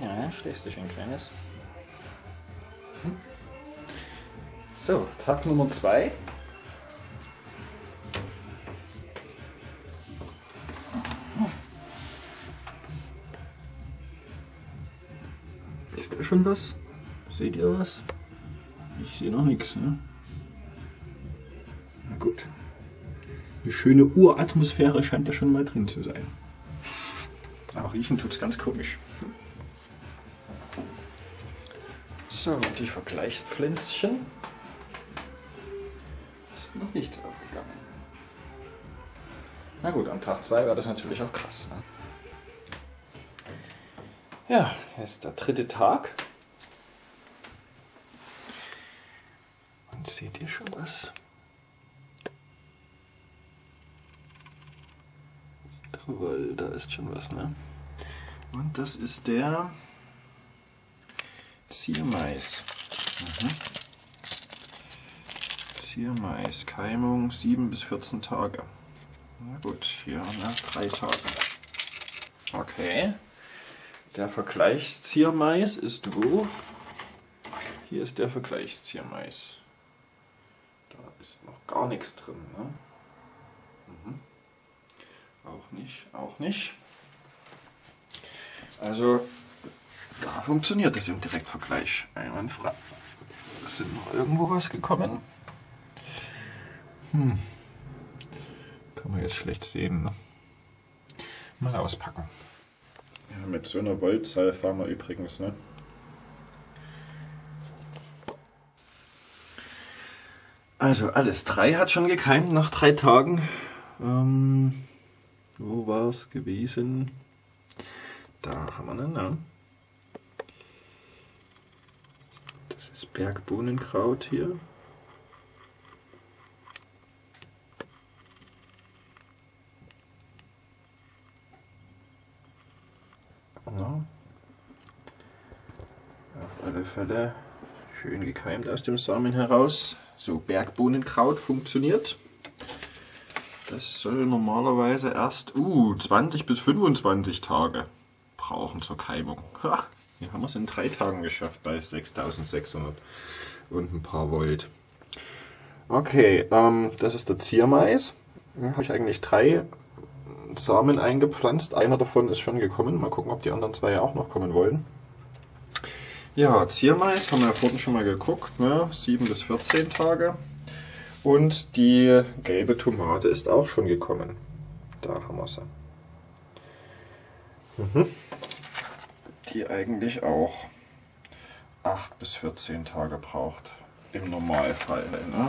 Ja, schlägst dich ein kleines. Hm. So, Tag Nummer 2. Ist da schon was? Seht ihr was? Ich sehe noch nichts. Ne? Na gut. Eine schöne Uratmosphäre scheint da schon mal drin zu sein. Aber riechen tut's ganz komisch. So, und die Vergleichspflänzchen. Ist noch nichts aufgegangen. Na gut, am Tag 2 war das natürlich auch krass. Ne? Ja, ist der dritte Tag. Und seht ihr schon was? Jawohl, da ist schon was, ne? Und das ist der Ziermais. Mhm. Ziermais, Keimung 7 bis 14 Tage. Na gut, hier nach 3 Tagen. Okay. Der Vergleichsziermais ist wo? Hier ist der Vergleichsziermais. Da ist noch gar nichts drin. Ne? Mhm. Auch nicht, auch nicht. Also da funktioniert es im Direktvergleich einwandfrei. Ist noch irgendwo was gekommen? Hm. Kann man jetzt schlecht sehen. Ne? Mal auspacken. Ja, mit so einer Voltzahl fahren wir übrigens, ne? Also alles drei hat schon gekeimt nach drei Tagen. Ähm, wo war es gewesen? Da haben wir einen Namen. Das Bergbohnenkraut hier. Ja. Auf alle Fälle schön gekeimt aus dem Samen heraus. So, Bergbohnenkraut funktioniert. Das soll normalerweise erst uh, 20 bis 25 Tage brauchen zur Keimung. Ha, hier haben wir es in drei Tagen geschafft bei 6600 und ein paar Volt. Okay, ähm, das ist der Ziermais. Da habe ich eigentlich drei Samen eingepflanzt. Einer davon ist schon gekommen. Mal gucken, ob die anderen zwei auch noch kommen wollen. Ja, Ziermais haben wir ja vorhin schon mal geguckt. Ne? 7 bis 14 Tage. Und die gelbe Tomate ist auch schon gekommen. Da haben wir sie. Mhm. Die eigentlich auch 8 bis 14 Tage braucht. Im Normalfall. Ne?